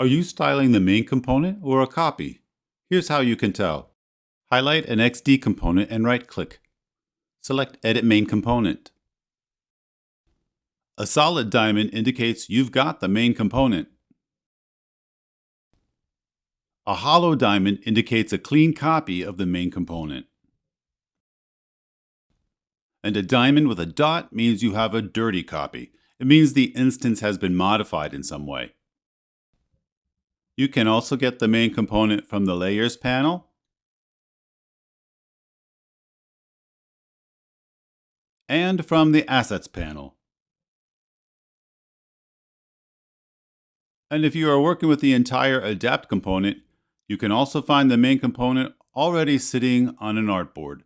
Are you styling the main component or a copy? Here's how you can tell. Highlight an XD component and right-click. Select Edit Main Component. A solid diamond indicates you've got the main component. A hollow diamond indicates a clean copy of the main component. And a diamond with a dot means you have a dirty copy. It means the instance has been modified in some way. You can also get the main component from the Layers panel. And from the Assets panel. And if you are working with the entire Adapt component, you can also find the main component already sitting on an artboard.